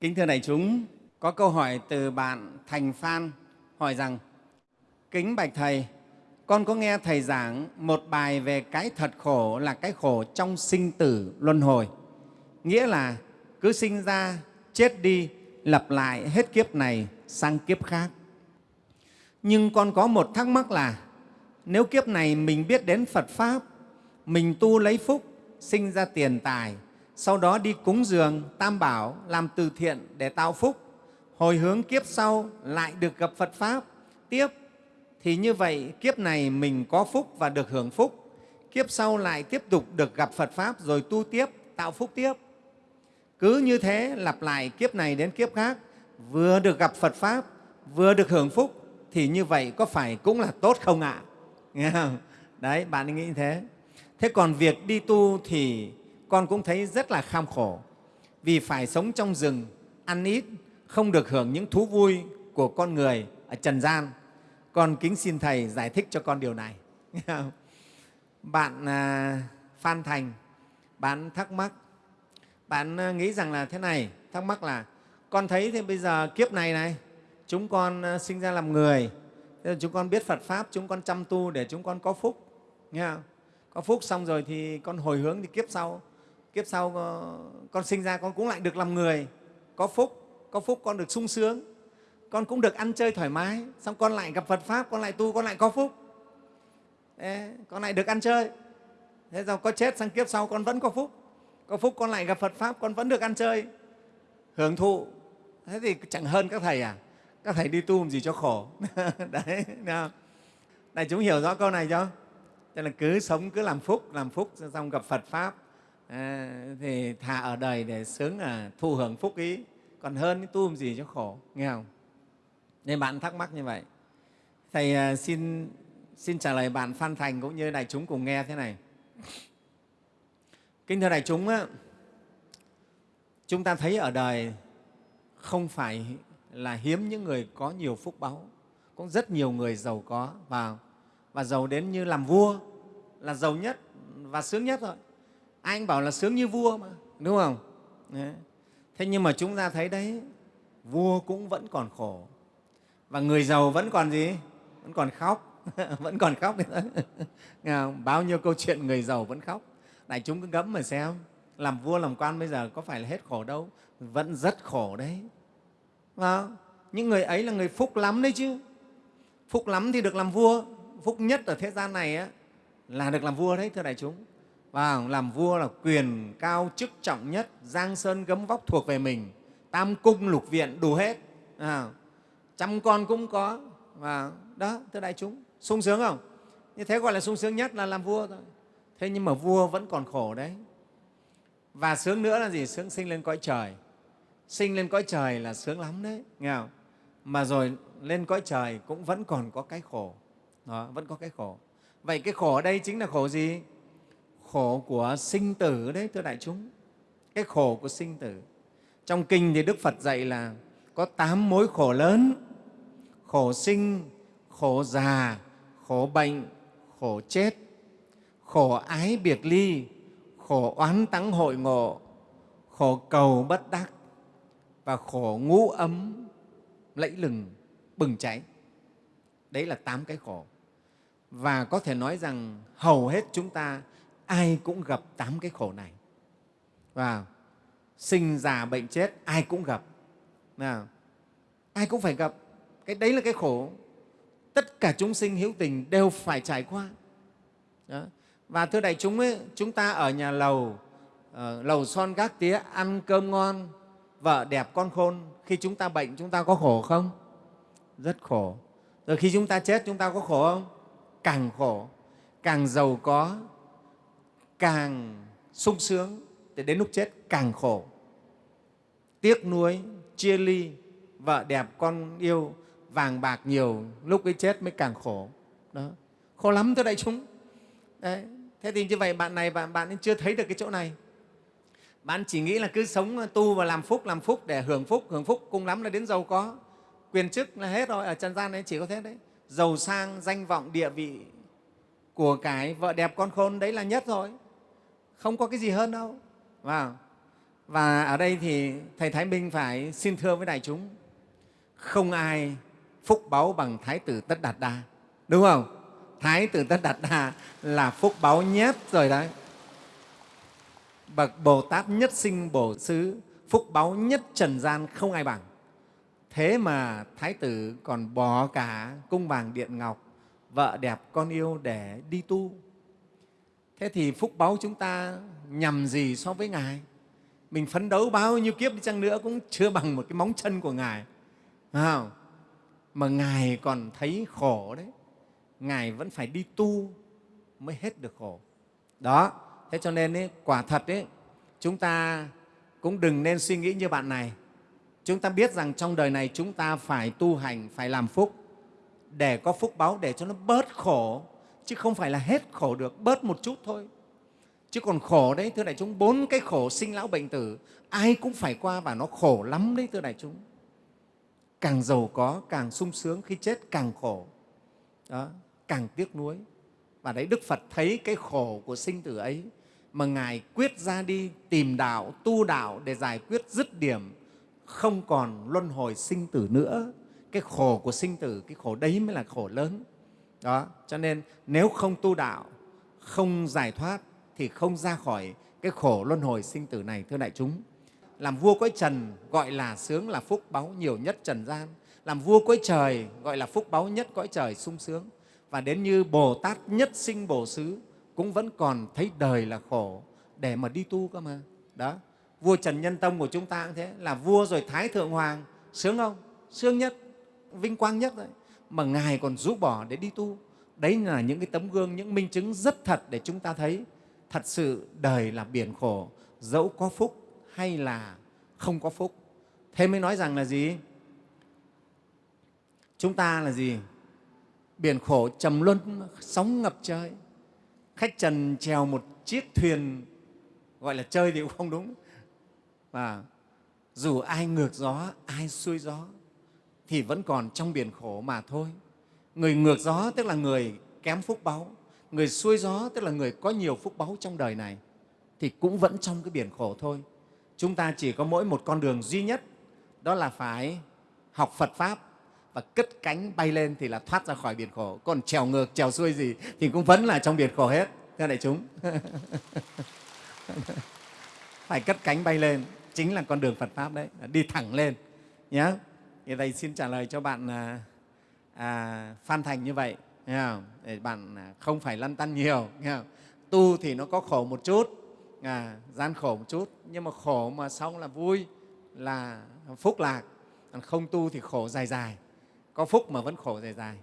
Kính thưa đại chúng, có câu hỏi từ bạn Thành Phan hỏi rằng Kính Bạch Thầy, con có nghe Thầy giảng một bài về cái thật khổ là cái khổ trong sinh tử luân hồi. Nghĩa là cứ sinh ra, chết đi, lặp lại hết kiếp này sang kiếp khác. Nhưng con có một thắc mắc là nếu kiếp này mình biết đến Phật Pháp, mình tu lấy phúc, sinh ra tiền tài, sau đó đi cúng dường, tam bảo, làm từ thiện để tạo phúc, hồi hướng kiếp sau lại được gặp Phật Pháp tiếp, thì như vậy kiếp này mình có phúc và được hưởng phúc, kiếp sau lại tiếp tục được gặp Phật Pháp rồi tu tiếp, tạo phúc tiếp. Cứ như thế lặp lại kiếp này đến kiếp khác, vừa được gặp Phật Pháp, vừa được hưởng phúc, thì như vậy có phải cũng là tốt không ạ? Nghe không? Đấy, bạn nghĩ như thế. Thế còn việc đi tu thì con cũng thấy rất là kham khổ vì phải sống trong rừng, ăn ít, không được hưởng những thú vui của con người ở trần gian. Con kính xin Thầy giải thích cho con điều này. bạn à, Phan Thành, bạn thắc mắc, bạn à, nghĩ rằng là thế này, thắc mắc là con thấy thì bây giờ kiếp này này, chúng con à, sinh ra làm người, chúng con biết Phật Pháp, chúng con chăm tu để chúng con có phúc. Nghe không? Có phúc xong rồi thì con hồi hướng thì kiếp sau kiếp sau ờ, con sinh ra con cũng lại được làm người. Có phúc có phúc con được sung sướng. Con cũng được ăn chơi thoải mái. Xong con lại gặp phật pháp con lại tu con lại có phúc. Ê, con lại được ăn chơi. Thế rồi có chết sang kiếp sau con vẫn có phúc. Có phúc con lại gặp phật pháp con vẫn được ăn chơi. Hưởng thụ. Thế thì chẳng hơn các thầy à? Các thầy đi tu làm gì cho khổ? Đấy nào đại chúng hiểu rõ câu này chưa? Cho nên cứ sống cứ làm phúc làm phúc xong gặp phật pháp à, thì thà ở đời để sướng là thu hưởng phúc ý. Còn hơn tu làm gì cho khổ nghe không? Nên bạn thắc mắc như vậy. Thầy à, xin xin trả lời bạn phan thành cũng như đại chúng cùng nghe thế này. Kính thưa đại chúng á, chúng ta thấy ở đời không phải là hiếm những người có nhiều phúc báu cũng rất nhiều người giàu có và và giàu đến như làm vua là giàu nhất và sướng nhất rồi anh bảo là sướng như vua mà đúng không? Đấy. thế nhưng mà chúng ta thấy đấy vua cũng vẫn còn khổ. Và người giàu vẫn còn gì? Vẫn còn khóc. Vẫn còn khóc bao nhiêu câu chuyện người giàu vẫn khóc. Đại chúng cứ ngẫm mà xem. Làm vua làm quan bây giờ có phải là hết khổ đâu? Vẫn rất khổ đấy. Và những người ấy là người phúc lắm đấy chứ. Phúc lắm thì được làm vua. Phúc nhất ở thế gian này á, là được làm vua đấy thưa đại chúng và làm vua là quyền cao chức trọng nhất giang sơn gấm vóc thuộc về mình. Tam cung lục viện đủ hết. À, trăm con cũng có. Và đó thưa đại chúng sung sướng không? Như thế gọi là sung sướng nhất là làm vua thôi. Thế nhưng mà vua vẫn còn khổ đấy. Và sướng nữa là gì? Sướng sinh lên cõi trời. Sinh lên cõi trời là sướng lắm đấy nghe không? mà rồi lên cõi trời cũng vẫn còn có cái khổ. Đó, vẫn có cái khổ. Vậy cái khổ ở đây chính là khổ gì? Khổ của sinh tử đấy, thưa đại chúng. Cái khổ của sinh tử. Trong kinh thì đức phật dạy là có tám mối khổ lớn. Khổ sinh, khổ già, khổ bệnh, khổ chết. Khổ ái biệt ly, khổ oán tắng hội ngộ, khổ cầu bất đắc và khổ ngũ ấm, lẫy lừng, bừng cháy. Đấy là tám cái khổ. Và có thể nói rằng hầu hết chúng ta ai cũng gặp tám cái khổ này. Và sinh già bệnh chết ai cũng gặp. Nào ai cũng phải gặp. Cái đấy là cái khổ. Tất cả chúng sinh hữu tình đều phải trải qua. Đó. và thưa đại chúng ấy, chúng ta ở nhà lầu uh, lầu son gác tía ăn cơm ngon vợ đẹp con khôn khi chúng ta bệnh chúng ta có khổ không? Rất khổ. Rồi khi chúng ta chết chúng ta có khổ không? Càng khổ càng giàu có càng sung sướng thì đến lúc chết càng khổ. Tiếc nuối, chia ly, vợ đẹp, con yêu, vàng bạc nhiều, lúc ấy chết mới càng khổ. Đó. Khổ lắm thưa đại chúng. Đấy. thế thì như vậy bạn này bạn bạn chưa thấy được cái chỗ này. Bạn chỉ nghĩ là cứ sống tu và làm phúc làm phúc để hưởng phúc hưởng phúc, cùng lắm là đến giàu có. Quyền chức là hết rồi, ở trần gian đấy chỉ có thế đấy. Giàu sang, danh vọng, địa vị của cái vợ đẹp con khôn đấy là nhất rồi không có cái gì hơn đâu. Vào và ở đây thì thầy thái minh phải xin thưa với đại chúng, không ai phúc báu bằng thái tử tất đạt đa, đúng không? Thái tử tất đạt đa là phúc báu nhất rồi đấy. Bậc bồ tát nhất sinh bổ xứ phúc báu nhất trần gian không ai bằng. Thế mà thái tử còn bỏ cả cung vàng điện ngọc, vợ đẹp con yêu để đi tu thế thì phúc báu chúng ta nhằm gì so với ngài? Mình phấn đấu bao nhiêu kiếp đi chăng nữa cũng chưa bằng một cái móng chân của ngài. Không? mà ngài còn thấy khổ đấy. Ngài vẫn phải đi tu mới hết được khổ. Đó. Thế cho nên ấy, quả thật ấy, chúng ta cũng đừng nên suy nghĩ như bạn này. Chúng ta biết rằng trong đời này chúng ta phải tu hành phải làm phúc để có phúc báo để cho nó bớt khổ chứ không phải là hết khổ được bớt một chút thôi. Chứ còn khổ đấy thưa đại chúng bốn cái khổ sinh lão bệnh tử ai cũng phải qua và nó khổ lắm đấy thưa đại chúng. Càng giàu có càng sung sướng khi chết càng khổ. Đó, càng tiếc nuối. Và đấy đức phật thấy cái khổ của sinh tử ấy mà ngài quyết ra đi tìm đạo tu đạo để giải quyết dứt điểm không còn luân hồi sinh tử nữa. Cái khổ của sinh tử cái khổ đấy mới là khổ lớn đó, cho nên nếu không tu đạo, không giải thoát thì không ra khỏi cái khổ luân hồi sinh tử này, thưa đại chúng. Làm vua cõi trần gọi là sướng là phúc báu nhiều nhất trần gian. Làm vua cõi trời gọi là phúc báu nhất cõi trời sung sướng. Và đến như bồ tát nhất sinh bổ xứ cũng vẫn còn thấy đời là khổ để mà đi tu cơ mà. Đó, vua trần nhân tông của chúng ta cũng thế, là vua rồi thái thượng hoàng, sướng không? Sướng nhất, vinh quang nhất rồi mà ngài còn rũ bỏ để đi tu. Đấy là những cái tấm gương, những minh chứng rất thật để chúng ta thấy thật sự đời là biển khổ, dẫu có phúc hay là không có phúc. Thế mới nói rằng là gì? Chúng ta là gì? Biển khổ trầm luân, sóng ngập trời. Khách trần trèo một chiếc thuyền, gọi là chơi thì cũng không đúng. Và dù ai ngược gió, ai xuôi gió thì vẫn còn trong biển khổ mà thôi. Người ngược gió tức là người kém phúc báu, người xuôi gió tức là người có nhiều phúc báu trong đời này, thì cũng vẫn trong cái biển khổ thôi. Chúng ta chỉ có mỗi một con đường duy nhất, đó là phải học phật pháp và cất cánh bay lên thì là thoát ra khỏi biển khổ. Còn trèo ngược, trèo xuôi gì thì cũng vẫn là trong biển khổ hết, thưa đại chúng. Phải cất cánh bay lên, chính là con đường phật pháp đấy, đi thẳng lên nhé thì thầy xin trả lời cho bạn à, à, phan thành như vậy để bạn à, không phải lăn tăn nhiều tu thì nó có khổ một chút à, gian khổ một chút nhưng mà khổ mà xong là vui là phúc lạc. Không tu thì khổ dài dài. Có phúc mà vẫn khổ dài dài.